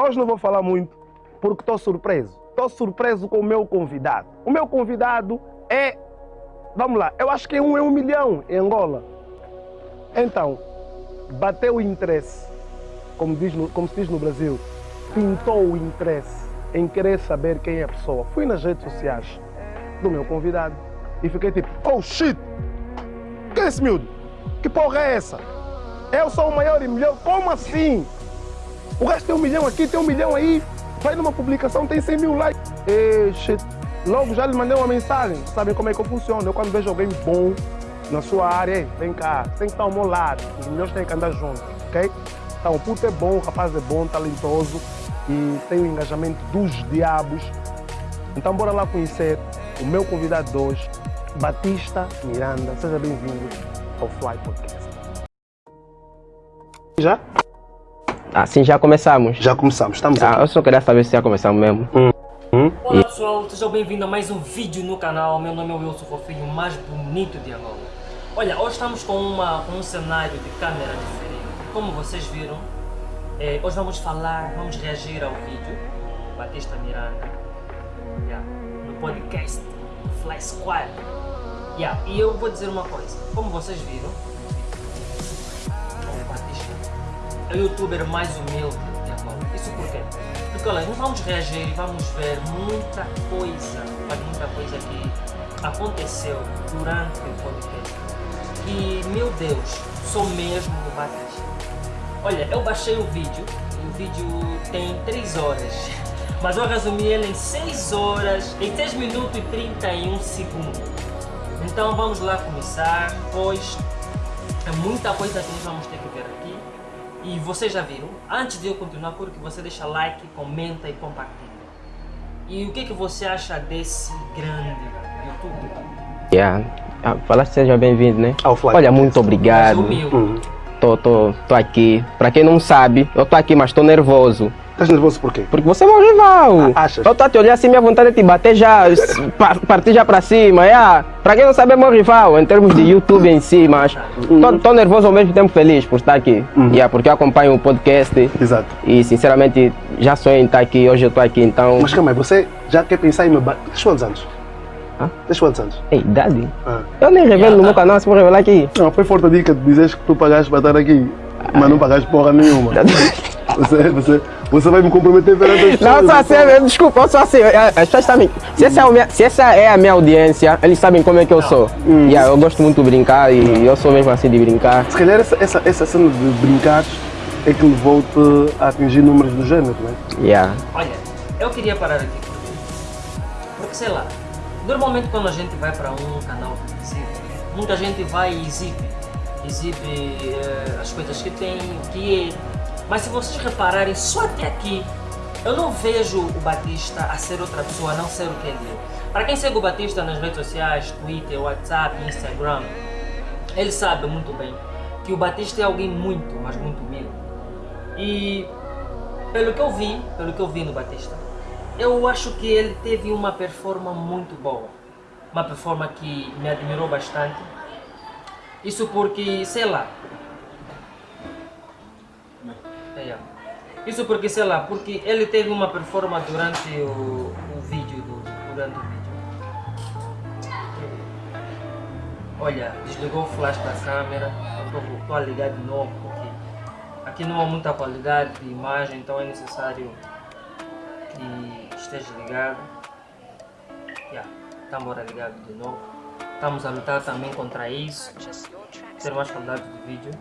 Hoje não vou falar muito porque estou surpreso. Estou surpreso com o meu convidado. O meu convidado é. Vamos lá, eu acho que é um, é um milhão em Angola. Então, bateu o interesse, como, diz no, como se diz no Brasil, pintou o interesse em querer saber quem é a pessoa. Fui nas redes sociais do meu convidado e fiquei tipo, oh shit! Que é esse miúdo? Que porra é essa? Eu sou o maior e melhor, como assim? O resto tem um milhão aqui, tem um milhão aí. Vai numa publicação, tem 100 mil likes. E. Logo já lhe mandei uma mensagem. Sabem como é que eu funciono? Eu quando vejo alguém bom na sua área, vem cá, tem que estar ao meu lado. Os melhores têm que andar juntos, ok? Então o puto é bom, o rapaz é bom, talentoso e tem o engajamento dos diabos. Então bora lá conhecer o meu convidado de hoje, Batista Miranda. Seja bem-vindo ao Fly Podcast. Já? Ah, sim, já começamos. Já começamos, estamos Ah, aqui. eu só queria saber se já começamos mesmo. Olá pessoal, sejam bem-vindos a mais um vídeo no canal. Meu nome é Wilson Fofinho, o mais bonito de Angola. Olha, hoje estamos com, uma, com um cenário de câmera diferente. Como vocês viram, eh, hoje vamos falar, vamos reagir ao vídeo do Batista Miranda yeah, no podcast Fly Squad. Yeah, e eu vou dizer uma coisa, como vocês viram, o Batista o youtuber mais humilde de Angola. Isso por quê? Porque olha, nós vamos reagir e vamos ver muita coisa, muita coisa que aconteceu durante o podcast. E meu Deus, sou mesmo do Batista. Olha, eu baixei o vídeo, o vídeo tem 3 horas, mas eu resumi ele em 6 horas, em 6 minutos e 31 segundos. Então vamos lá começar, pois é muita coisa que nós vamos ter. E vocês já viram, antes de eu continuar, por que você deixa like, comenta e compartilha. E o que, que você acha desse grande YouTube? Yeah. Ah, seja bem-vindo, né? Fly Olha, muito obrigado. Tô, tô, tô aqui. Pra quem não sabe, eu tô aqui, mas tô nervoso. Estás nervoso por quê? Porque você é meu rival. Ah, achas? Eu tô a te olhar assim, minha vontade é te bater já, partir já pra cima. Yeah. Pra quem não sabe, é meu rival em termos de YouTube em si, mas tô, tô nervoso ao mesmo tempo feliz por estar aqui. Uhum. Yeah, porque eu acompanho o podcast Exato. e sinceramente já sonho em estar aqui. Hoje eu tô aqui, então. Mas calma aí, você já quer pensar em me bater? Tens quantos anos? Hã? Tens quantos anos? Ei, idade? Ah. Eu nem revelo no Yeah. meu canal, se vou revelar aqui. Não, foi forte a dica de dizeres que tu pagaste para estar aqui, mas não pagaste porra nenhuma. Você, você, você vai me comprometer perante as pessoas. Não, só assim, então. eu- desculpa, eu sou assim. As pessoas sabem. Se essa, é a minha, se essa é a minha audiência, eles sabem como é que eu sou. Hum. Yeah, eu gosto muito de brincar e eu sou mesmo assim de brincar. Se calhar essa, essa, essa cena de brincar é que levou-te a atingir números do género, não é? Yeah. Olha, eu queria parar aqui porque, porque sei lá, normalmente quando a gente vai para um canal muita gente vai e exibe, exibe eh, as coisas que tem, o que é. Mas se vocês repararem, só até aqui, eu não vejo o Batista a ser outra pessoa, a não ser o que ele é. Para quem segue o Batista nas redes sociais, Twitter, WhatsApp, Instagram, ele sabe muito bem que o Batista é alguém muito, mas muito humilde. E pelo que eu vi, pelo que eu vi no Batista, eu acho que ele teve uma performance muito boa. Uma performance que me admirou bastante. Isso porque, sei lá. Isso porque, sei lá, porque ele teve uma performance durante o, o vídeo do, durante o vídeo. Olha, desligou o flash da câmera, estou a ligar de novo porque aqui não há muita qualidade de imagem, então é necessário que esteja ligado. Yeah, estamos agora ligado de novo. Estamos a lutar também contra isso, ter mais qualidade de vídeo.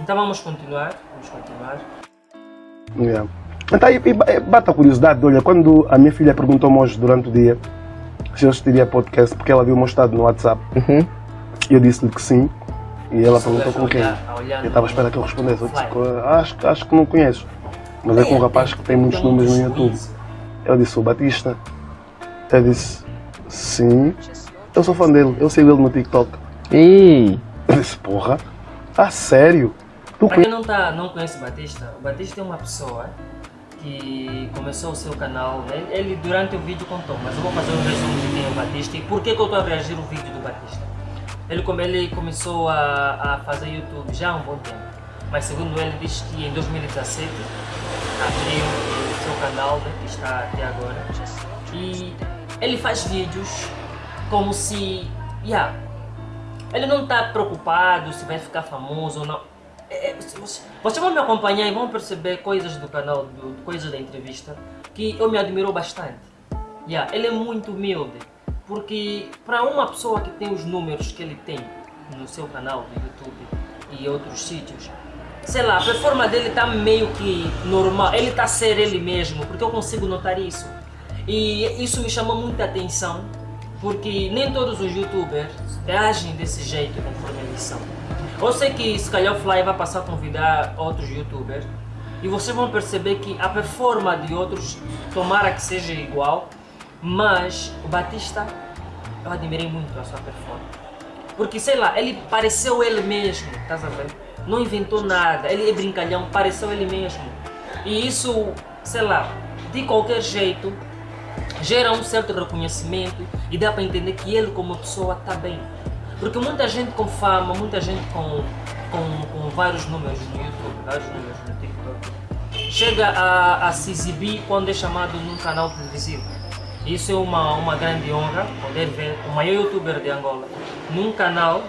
Então vamos continuar, vamos continuar. Yeah. Então, e, e bata a curiosidade, olha, quando a minha filha perguntou-me hoje durante o dia se eu assistiria podcast porque ela viu o meu estado no WhatsApp, Uhum. e eu disse-lhe que sim, e ela perguntou com quem. a Eu estava à no- espera que eu respondesse. Eu disse, acho, acho que não conheço. Mas é com um rapaz que tem muitos Tem números no YouTube. Eu disse, o Batista. Eu disse, sim. Eu sou fã dele, eu sigo ele no TikTok. Ih, Eu disse, porra, a sério? Tu Para conheces? quem não, tá, não conhece o Batista, o Batista é uma pessoa que começou o seu canal, né? ele durante o vídeo contou, mas eu vou fazer um resumo de quem é o Batista e por que, que eu estou a reagir o vídeo do Batista. Ele, como ele começou a, a fazer YouTube já há um bom tempo, mas segundo ele diz que em 2017 abriu canal, né, que está até agora. E ele faz vídeos como se. Yeah, ele não está preocupado se vai ficar famoso ou não. É, Vocês você vão me acompanhar e vão perceber coisas do canal, do, coisas da entrevista, que eu me admirou bastante. Yeah, ele é muito humilde, porque para uma pessoa que tem os números que ele tem no seu canal do YouTube e outros sítios, sei lá, a performance dele está meio que normal, ele está ser ele mesmo, porque eu consigo notar isso. E isso me chamou muita atenção, porque nem todos os youtubers agem desse jeito conforme eles são. Eu sei que se calhar o Fly vai passar a convidar outros youtubers e vocês vão perceber que a performance de outros, tomara que seja igual, mas o Batista, eu admirei muito a sua performance. Porque sei lá, ele pareceu ele mesmo, estás a ver? Não inventou nada, ele é brincalhão, pareceu ele mesmo. E isso, sei lá, de qualquer jeito, gera um certo reconhecimento e dá para entender que ele como pessoa está bem. Porque muita gente com fama, muita gente com, com, com vários números no YouTube, vários números no TikTok, chega a, a se exibir quando é chamado num canal televisivo. Isso é uma, uma grande honra, poder ver o maior youtuber de Angola num canal,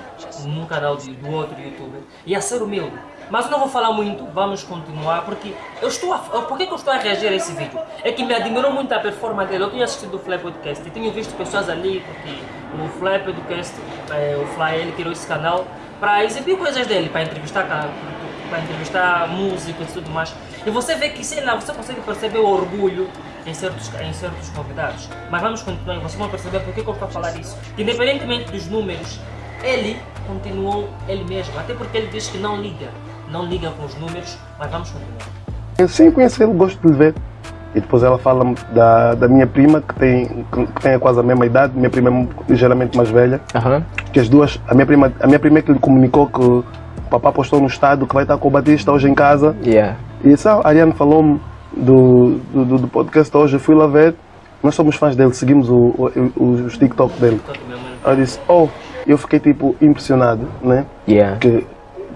num canal de, do outro youtuber, e a ser humilde. Mas eu não vou falar muito, vamos continuar, porque eu estou a, por que, que eu estou a reagir a esse vídeo? É que me admirou muito a performance dele, eu tinha assistido o Fly Podcast e tinha visto pessoas ali, porque o Fly Podcast, é, o Fly, ele criou esse canal para exibir coisas dele, para entrevistar, para entrevistar músicos e tudo mais. E você vê que, sei lá, você consegue perceber o orgulho em certos, em certos convidados. Mas vamos continuar vocês vão perceber porque que eu estou a falar isso. Que independentemente dos números, ele continuou ele mesmo, até porque ele diz que não liga não liga com os números, mas vamos continuar. Eu sim conheço ele, gosto de lhe ver. E depois ela fala da, da minha prima, que tem, que tem quase a mesma idade, minha prima é ligeiramente mais velha. Uhum. Que as duas, a minha prima, a minha prima é que lhe comunicou que o papá postou no estado que vai estar com o Batista hoje em casa. Yeah. E isso, a Ariane falou-me do, do, do, podcast hoje, eu fui lá ver. Nós somos fãs dele, seguimos o, o, os TikTok dele. Ela disse, oh, eu fiquei tipo impressionado, né? Yeah. Que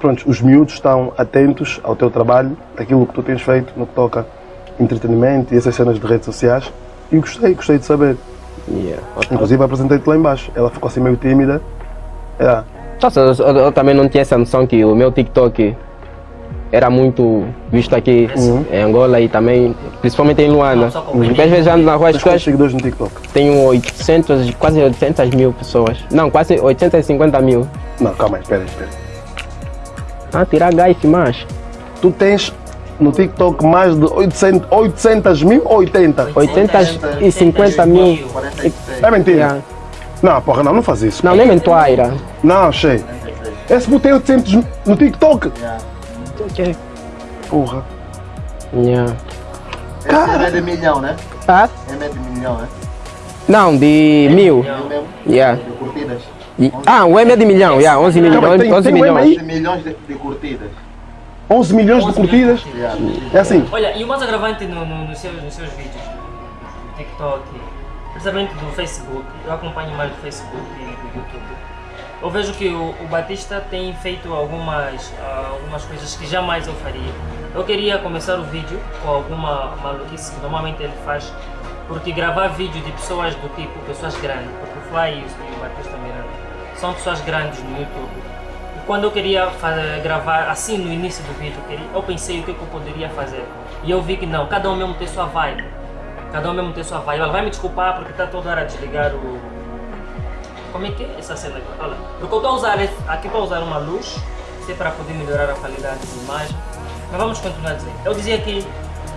pronto, os miúdos estão atentos ao teu trabalho, aquilo que tu tens feito no que toca entretenimento e essas cenas de redes sociais. E gostei, gostei de saber. Yeah. Inclusive apresentei-te lá embaixo. Ela ficou assim meio tímida. Yeah. Nossa, eu, eu, também não tinha essa noção que o meu TikTok era muito visto aqui uhum. em Angola e também, principalmente em Luanda. Uhum. Às vezes ando na rua as pessoas... seguidores no TikTok? Tenho 800, quase 800 mil pessoas. Não, quase 850 mil. Não, calma aí, espera, espera. Ah, tirar gás mais. Tu tens no TikTok mais de 800, 800 mil ou 80? 850 mil. É mentira? Yeah. Não, porra, não, não faz isso. Não, nem mentoaira. Não, cheio. Esse botei 800 no TikTok. Yeah. Ok. Porra. Yeah. Cara. é de milhão, né? Ah? É de milhão, né? Não, de mil. Yeah. De curtidas. Ah, o M é de milhão, yeah, 11 milhões. 11 tem, tem milhões. 11 milhões de, de curtidas. 11 milhões 11 de curtidas? É assim. Olha, e o mais agravante no, no, nos, seus, nos seus vídeos do TikTok, principalmente do Facebook, eu acompanho mais do Facebook e do YouTube. Eu vejo que o, o Batista tem feito algumas, uh, algumas coisas que jamais eu faria. Eu queria começar o vídeo com alguma maluquice que normalmente ele faz, porque gravar vídeo de pessoas do tipo, pessoas grandes, porque o Fly e o Batista são pessoas grandes no YouTube. E quando eu queria fazer, gravar assim no início do vídeo, eu, pensei o que, que, eu poderia fazer. E eu vi que não, cada um mesmo tem sua vibe. Cada um mesmo tem sua vibe. Ela vai me desculpar porque está toda hora desligar o. Como é que é essa cena aqui? Olha, porque eu estou a usar aqui para usar uma luz, se é para poder melhorar a qualidade de imagem. Mas vamos continuar a dizer. Eu dizia que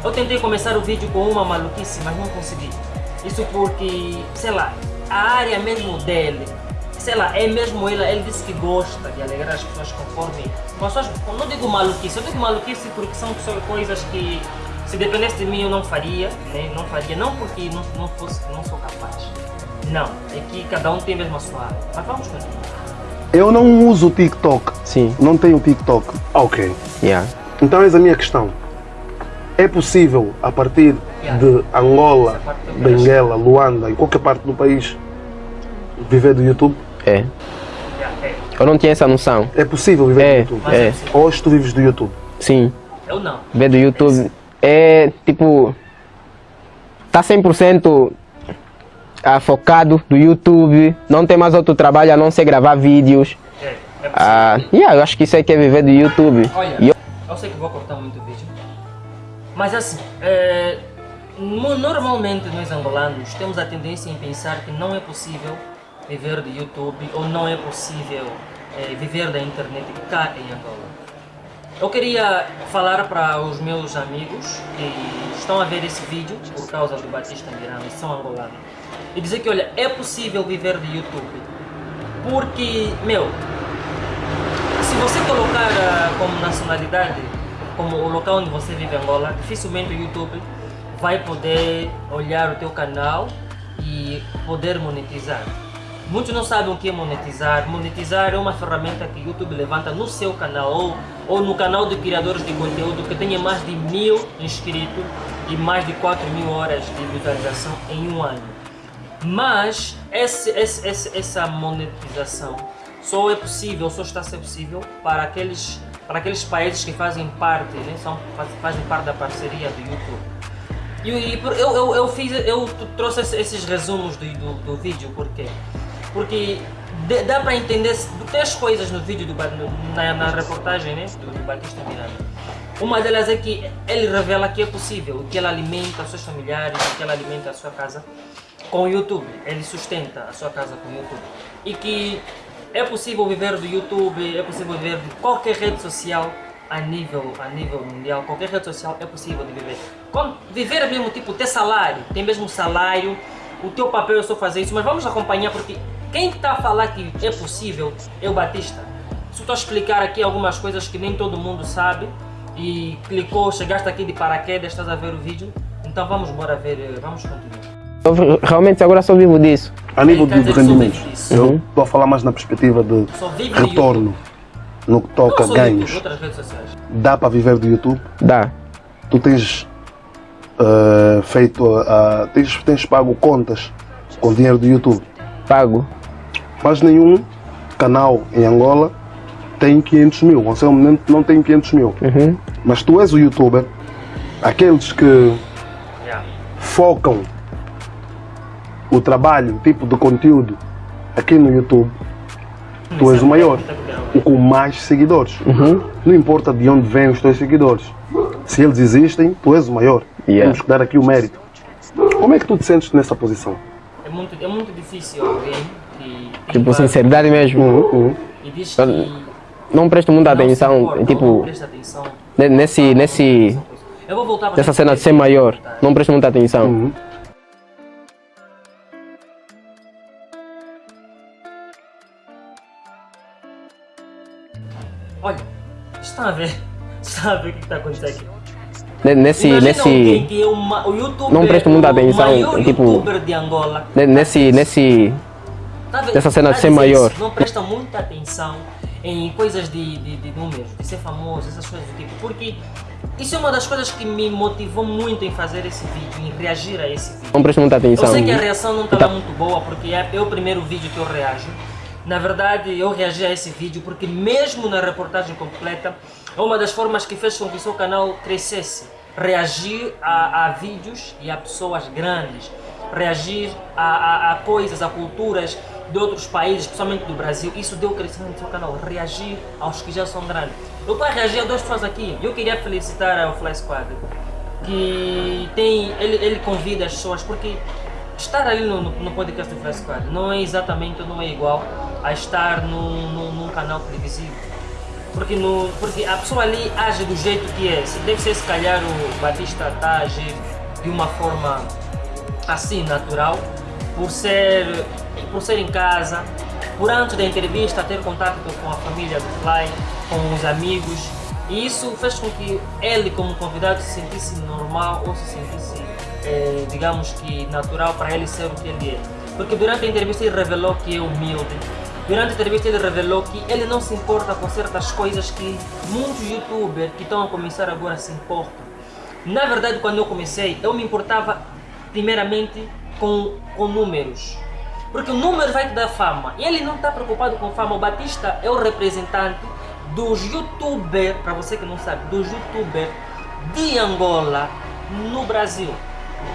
eu tentei começar o vídeo com uma maluquice, mas não consegui. Isso porque, sei lá, a área mesmo dele sei lá, é mesmo ele, ele disse que gosta de alegrar as pessoas conforme. Com as suas, não digo maluquice, eu digo maluquice porque são coisas que se dependesse de mim eu não faria, né? não faria, não porque não, não, fosse, não sou capaz. Não, é que cada um tem mesmo a sua área. Mas vamos continuar. Eu não uso o TikTok. Sim. Não tenho TikTok. Ok. Yeah. Então essa é a minha questão. É possível, a partir yeah. de Angola, Benguela, Luanda e qualquer parte do país, viver do YouTube? É. Eu não tinha essa noção. É possível viver é, do YouTube? É. Hoje tu vives do YouTube? Sim. Eu não. Viver do YouTube é tipo. tá 100% ah, focado do YouTube, não tem mais outro trabalho a não ser gravar vídeos. É, é possível. Ah, yeah, eu acho que isso aí que é viver do YouTube. Olha, eu- eu sei que vou cortar muito o vídeo, mas assim, é, no- normalmente nós angolanos temos a tendência em pensar que não é possível viver do YouTube ou não é possível é, viver da internet cá em Angola. Eu queria falar para os meus amigos que estão a ver esse vídeo por causa do Batista Miranda, e são angolanos, e dizer que, olha, é possível viver de YouTube. Porque, meu, se você colocar ah, como nacionalidade, como o local onde você vive Angola, dificilmente o YouTube vai poder olhar o teu canal e poder monetizar. Muitos não sabem o que é monetizar. Monetizar é uma ferramenta que o YouTube levanta no seu canal ou, ou no canal de criadores de conteúdo que tenha mais de mil inscritos e mais de 4 mil horas de visualização em um ano. Mas esse, esse, esse- essa monetização só é possível, só está a ser possível para aqueles, para aqueles países que fazem parte, né, são, faz- fazem parte da parceria do YouTube. E, eu, eu, eu, fiz, eu trouxe esse- esses resumos do, do, do vídeo, por quê? Porque de- dá para entender três coisas no vídeo, do, na, na reportagem né, do, do Batista Miranda. Uma delas é que ele revela que é possível, que ele alimenta seus familiares, que ele alimenta a sua casa com o YouTube. Ele sustenta a sua casa com o YouTube. E que é possível viver do YouTube, é possível viver de qualquer rede social a nível, a nível mundial. Qualquer rede social é possível de viver. Com, viver é mesmo tipo ter salário, tem mesmo salário. O teu papel é só fazer isso, mas vamos acompanhar porque quem está a falar que é possível é o Batista. Se eu estou a explicar aqui algumas coisas que nem todo mundo sabe e clicou, chegaste aqui de paraquedas, estás a ver o vídeo, então vamos embora ver, eh, vamos continuar. eu realmente agora só vivo disso. A nível de, de rendimentos, eu estou a falar mais na perspectiva de retorno no que toca a ganhos. Dá para viver do YouTube? Dá. Tu tens eh, feito, ah, tens, tens pago contas com dinheiro do YouTube, Pago. mas nenhum canal em Angola tem 500 mil. O seu momento não tem 500 mil. Uhum. Mas tu és o youtuber, aqueles que Yeah. focam o trabalho, o tipo de conteúdo aqui no YouTube, tu és o maior, o com mais seguidores. Não importa de onde vêm os teus seguidores. Se eles existem, tu és o maior. Yeah. Temos que dar aqui o mérito. Como é que tu te sentes nessa posição? É muito, é muito difícil alguém que Tipo, sinceridade mesmo. Uhum. e diz que Não presto muita não atenção, importa, não tipo, presta atenção. ne- nesse, nesse, Eu vou voltar para nessa cena de ser maior. Não presto muita atenção. Uhum. Olha, está a ver? Está a ver o que está acontecendo aqui? Ne- Nesse, Imagina nesse, que é uma, o youtuber, Não presto muita o atenção, tipo- nesse, nesse, Tá vendo? Dessa cena de Tá ser maior. Não presta muita atenção em coisas de, de, de números, de ser famoso, essas coisas do tipo. Porque isso é uma das coisas que me motivou muito em fazer esse vídeo, em reagir a esse vídeo. não presto muita Eu atenção. sei que a reação não estava Tá. muito boa, porque é, é o primeiro vídeo que eu reajo. Na verdade, eu reagi a esse vídeo porque mesmo na reportagem completa, é uma das formas que fez com que o seu canal crescesse. Reagir a, a vídeos e a pessoas grandes. Reagir a, a, a coisas, a culturas de outros países, principalmente do Brasil. Isso deu crescimento no seu canal. Reagir aos que já são grandes. Eu estou a reagir a duas pessoas aqui. Eu queria felicitar o Fly Squad que tem ele, ele convida as pessoas porque estar ali no, no, podcast do Flash Squad não é exatamente não é igual a estar num, num, num canal televisivo porque, no, porque a pessoa ali age do jeito que é. Deve ser se calhar o Batista está a agir de uma forma assim natural por ser por ser em casa por antes da entrevista ter contato com a família do Fly com os amigos. E isso fez com que ele como convidado se sentisse normal ou se sentisse eh, digamos que natural para ele ser o que ele é. Porque durante a entrevista ele revelou que é humilde durante a entrevista ele revelou que ele não se importa com certas coisas que muitos youtubers que estão a começar agora se importam na verdade, quando eu comecei, eu me importava primeiramente com, com números. Porque o número vai te dar fama. E ele não está preocupado com fama. O Batista é o representante dos youtubers, para você que não sabe, dos youtubers de Angola no Brasil.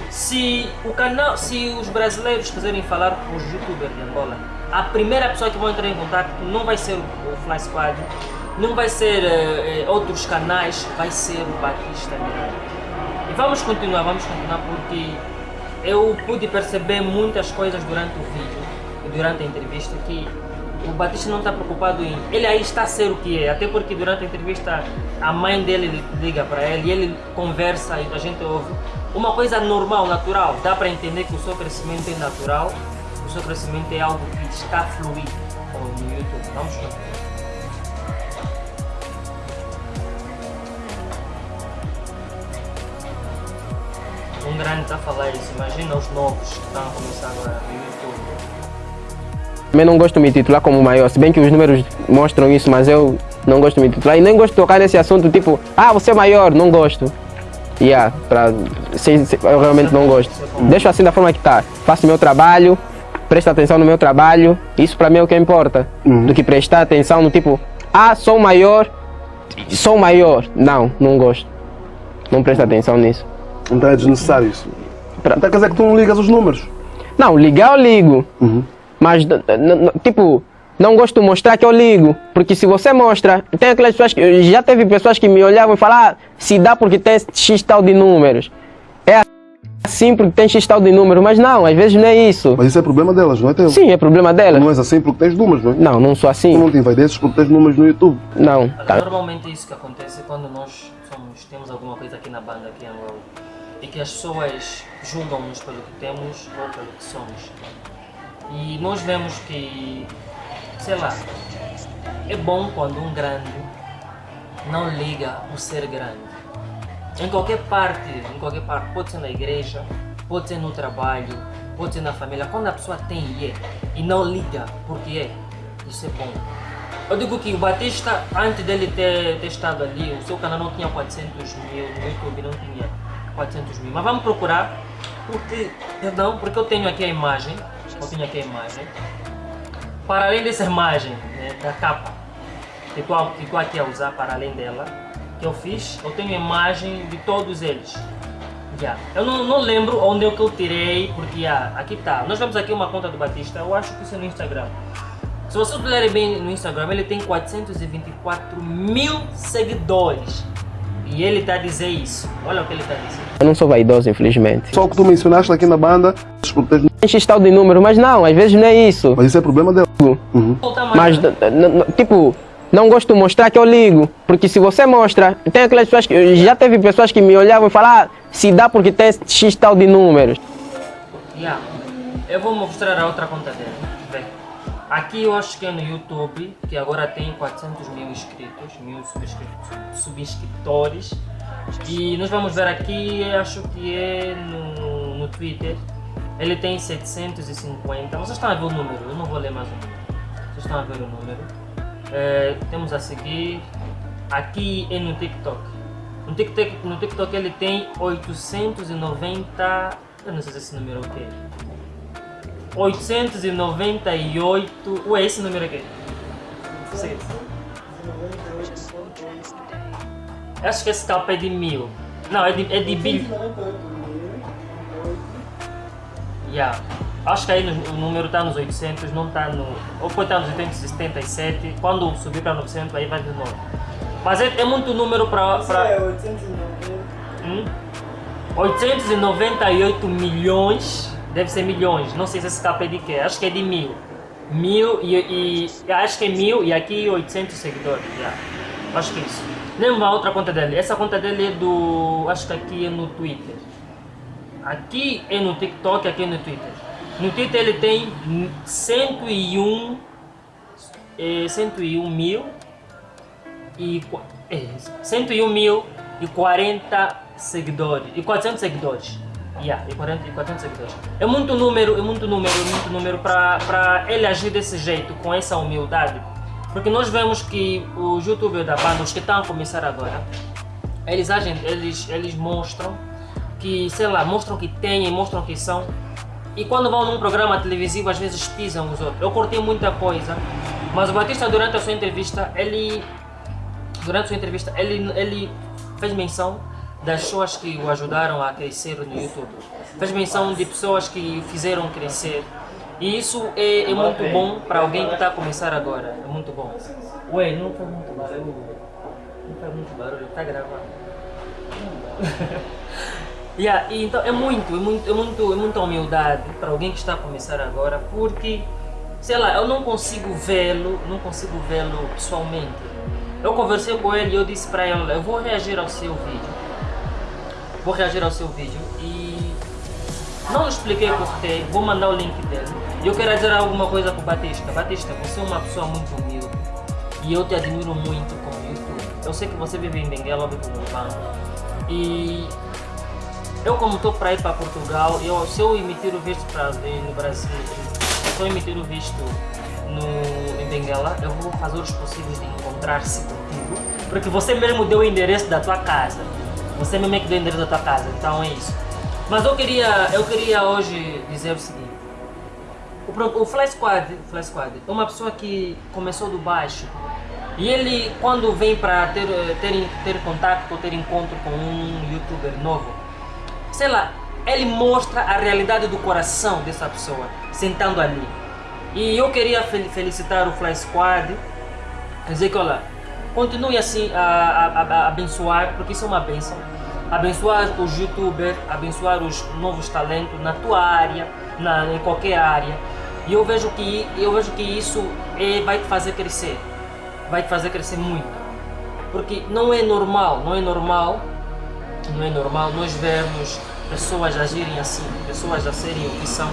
Se o canal, se os brasileiros quiserem falar com os youtubers de Angola, a primeira pessoa que vai entrar em contato não vai ser o Fly Squad, não vai ser eh, outros canais, vai ser o Batista. E vamos continuar, vamos continuar porque eu pude perceber muitas coisas durante o vídeo e durante a entrevista que o Batista não está preocupado em. Ele aí está a ser o que é, até porque durante a entrevista a mãe dele liga para ele e ele conversa e a gente ouve. Uma coisa normal, natural, dá para entender que o seu crescimento é natural, o seu crescimento é algo que está a fluir no YouTube. Vamos lá. Um grande está a falar isso, imagina os novos que estão a começar agora no YouTube. Também não gosto de me titular como maior, se bem que os números mostram isso, mas eu não gosto de me titular e nem gosto de tocar nesse assunto, tipo, ah, você é maior, não gosto. Yeah, pra, se, se, eu realmente não gosto. Deixo assim da forma que está. Faço meu trabalho, presto atenção no meu trabalho, isso para mim é o que importa. Uhum. Do que prestar atenção no tipo, ah, sou maior, sou maior. Não, não gosto. Não presto atenção nisso. Então é desnecessário isso. Pra- Então quer dizer que tu não ligas os números. Não, ligar eu ligo. Uhum. Mas, tipo, não gosto de mostrar que eu ligo. Porque se você mostra, tem aquelas pessoas que. Já teve pessoas que me olhavam e falavam, ah, se dá porque tem X tal de números. É assim porque tem X tal de números. Mas não, às vezes não é isso. Mas isso é problema delas, não é teu. Sim, é problema Tu dela. não és assim porque tens números, não é? Não, não sou Tu assim. não te envaideces porque tens números no YouTube. Não. Tá. Normalmente é isso que acontece quando nós somos, temos alguma coisa aqui na banda, aqui em Angola. E que as pessoas julgam-nos pelo que temos ou pelo que somos. E nós vemos que, sei lá, é bom quando um grande não liga o ser grande. Em qualquer parte, em qualquer parte, pode ser na igreja, pode ser no trabalho, pode ser na família. Quando a pessoa tem e é, e não liga porque é, isso é bom. Eu digo que o Batista, antes dele ter, ter estado ali, o seu canal não tinha 400 mil, no YouTube não tinha 400 mil. Mas vamos procurar, porque, perdão, porque eu tenho aqui a imagem, eu tenho aqui a imagem. Para além dessa imagem, né, da capa, que estou aqui a usar para além dela, que eu fiz, eu tenho imagem de todos eles. Já. Eu não, não lembro onde é que eu tirei, porque ah, aqui está. Nós vemos aqui uma conta do Batista, eu acho que isso é no Instagram. Se vocês olharem bem no Instagram, ele tem 424 mil seguidores. E ele está a dizer isso. Olha o que ele está a dizer. Eu não sou vaidoso, infelizmente. Só o que tu mencionaste aqui na banda, X tal de número, mas não, às vezes não é isso. mas isso é problema delas. Uhum. Mas, n- n- n- tipo, não gosto de mostrar que eu ligo. Porque se você mostra, tem aquelas pessoas que. Já teve pessoas que me olhavam e falavam, ah, se dá porque tem X tal de números. Yeah. Eu vou mostrar a outra conta dele. Aqui eu acho que é no YouTube, que agora tem 400 mil inscritos, mil subscritores. E nós vamos ver aqui, acho que é no, no Twitter. Ele tem 750. Vocês estão a ver o número, eu não vou ler mais o número. Vocês estão a ver o número. Eh, temos a seguir. Aqui é no TikTok. No TikTok, no TikTok ele tem 890. Eu não sei se esse número é o quê. 898. Ué, esse número aqui. Sim. Acho que esse capa é de mil. Não, é de, é de bil. Yeah. Acho que aí o número está nos 800, não está no. Ou pode estar nos 877. Quando subir para 900, aí vai de novo. Mas é, é muito número para. Pra... Hum? 898 milhões, deve ser milhões, não sei se esse capa é de quê, acho que é de mil. Mil e, e acho que é mil e aqui 800 seguidores, já. Acho que é isso. Lembra uma outra conta dele? Essa conta dele é do, acho que aqui é no Twitter. Aqui é no TikTok, aqui é no Twitter. No Twitter ele tem 101, eh, 101 mil e é, 101 mil e 40 seguidores e 400 seguidores. Yeah, e 40 e 400 seguidores. É muito número, é muito número, é muito número para ele agir desse jeito, com essa humildade. Porque nós vemos que os youtubers da banda, os que estão a começar agora, eles agem, eles, eles mostram que, sei lá, mostram que têm, mostram que são. E quando vão num programa televisivo, às vezes pisam os outros. Eu cortei muita coisa, mas o Batista, durante a sua entrevista, ele durante a sua entrevista, ele, ele fez menção das pessoas que o ajudaram a crescer no YouTube. Fez menção de pessoas que o fizeram crescer. E isso é, é muito bom para alguém que está a começar agora. É muito bom. Ué, não faz muito barulho. Não faz muito barulho, está gravando. Yeah, e então é muito, é muito, é muito, é muita humildade para alguém que está a começar agora, porque sei lá, eu não consigo vê-lo, não consigo vê-lo pessoalmente. Eu conversei com ele e eu disse para ele, eu vou reagir ao seu vídeo. Vou reagir ao seu vídeo e não expliquei porquê, vou mandar o link dele. E eu quero dizer alguma coisa para o Batista. Batista, você é uma pessoa muito humilde e eu te admiro muito como YouTube. Eu sei que você vive em Benguela, vive no Urbano. E eu como estou para ir para Portugal, eu, se eu emitir o visto para, no Brasil, se eu emitir o visto no, em Benguela, eu vou fazer os possíveis de encontrar-se contigo, porque você mesmo deu o endereço da tua casa. Você mesmo é que deu o endereço da tua casa, então é isso. Mas eu queria, eu queria hoje dizer o seguinte. O, o Fly Squad, Fly Squad é uma pessoa que começou do baixo. E ele, quando vem para ter, eh, ter, ter contato ou ter encontro com um youtuber novo, sei lá, ele mostra a realidade do coração dessa pessoa, sentando ali. E eu queria fel- felicitar o Fly Squad, dizer que, olha, continue assim a, a- a- abençoar, porque isso é uma benção. Abençoar os youtubers, abençoar os novos talentos na tua área, na, em qualquer área. E eu vejo que, eu vejo que isso é, vai te fazer crescer. Vai te fazer crescer muito. Porque não é normal, não é normal, não é normal nós vermos pessoas agirem assim, pessoas a serem o que são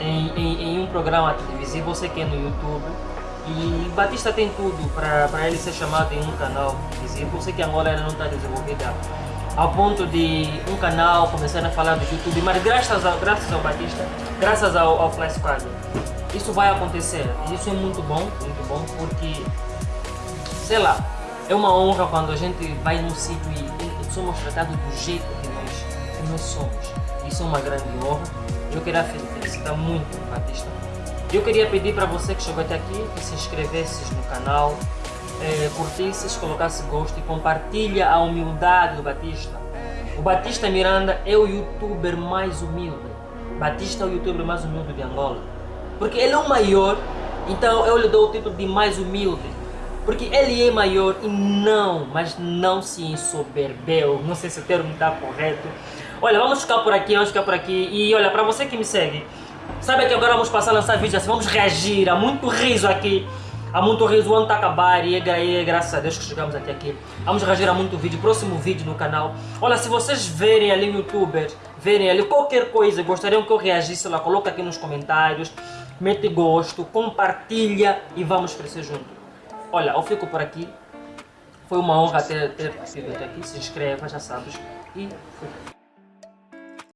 em, em, em um programa televisivo, você que é no YouTube. E Batista tem tudo para ele ser chamado em um canal televisivo. Eu sei que Angola ainda não está desenvolvida ao ponto de um canal começar a falar do YouTube, mas graças ao, graças ao Batista, graças ao, ao Flash Squad, isso vai acontecer. Isso é muito bom, muito bom, porque sei lá, é uma honra quando a gente vai num sítio e somos tratados do jeito que nós, que nós somos. Isso é uma grande honra. Eu queria fel- felicitar muito o Batista. Eu queria pedir para você que chegou até aqui que se inscrevesse no canal, curtisses, colocasse gosto e compartilha a humildade do Batista. O Batista Miranda é o youtuber mais humilde. Batista é o youtuber mais humilde de Angola. Porque ele é o maior, então eu lhe dou o título de mais humilde. Porque ele é maior e não, mas não se ensoberbeu. Não sei se o termo está correto. Olha, vamos ficar por aqui, vamos ficar por aqui. E olha, para você que me segue, sabe que agora vamos passar a lançar vídeos assim, vamos reagir. Há muito riso aqui. Há muito riso, o ano está a acabar e é, gra- graças a Deus que chegamos até aqui. Vamos reagir a muito vídeo, próximo vídeo no canal. Olha, se vocês verem ali no youtuber, verem ali qualquer coisa, gostariam que eu reagisse lá, coloca aqui nos comentários, mete gosto, compartilha e vamos crescer junto. Olha, eu fico por aqui. Foi uma honra ter, ter até aqui. Se inscreva, já sabes. E fui.